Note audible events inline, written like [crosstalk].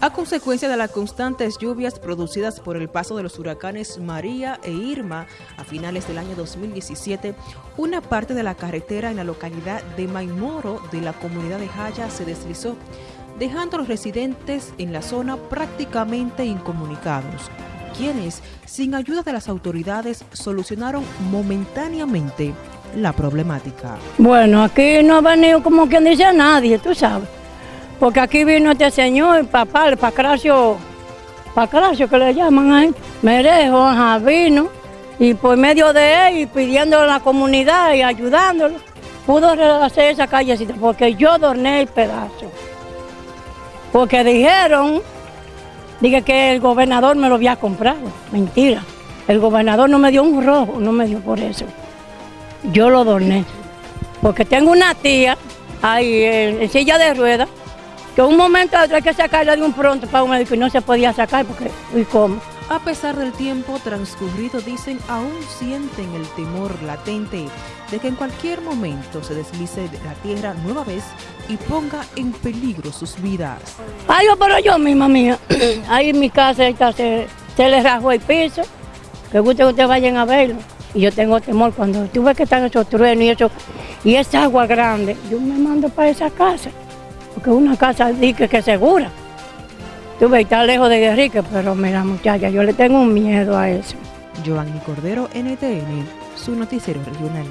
A consecuencia de las constantes lluvias producidas por el paso de los huracanes María e Irma a finales del año 2017, una parte de la carretera en la localidad de Maimoro de la comunidad de Jaya se deslizó, dejando a los residentes en la zona prácticamente incomunicados, quienes, sin ayuda de las autoridades, solucionaron momentáneamente la problemática. Bueno, aquí no ha venido como quien dice nadie, tú sabes. Porque aquí vino este señor, papá, el Pacracio, Pacracio que le llaman ahí, Merejo, ajá, vino, y por medio de él, y pidiendo a la comunidad y ayudándolo, pudo hacer esa callecita, porque yo dorné el pedazo. Porque dijeron, dije que el gobernador me lo había comprado, mentira. El gobernador no me dio un rojo, no me dio por eso. Yo lo dorné, porque tengo una tía ahí en silla de ruedas, que un momento hay que sacarla de un pronto para un médico y no se podía sacar porque, ¿y cómo? A pesar del tiempo transcurrido, dicen, aún sienten el temor latente de que en cualquier momento se deslice de la tierra nueva vez y ponga en peligro sus vidas. Ay, pero yo misma mía, [clears throat] ahí en mi casa se, se le rajó el piso, que guste que ustedes vayan a verlo. Y yo tengo temor cuando tú ves que están esos truenos y eso, y esa agua grande, yo me mando para esa casa porque una casa dique que segura. Tú ves, está lejos de Enrique, pero mira muchacha, yo le tengo un miedo a eso. Giovanni Cordero, NTN, su noticiero regional.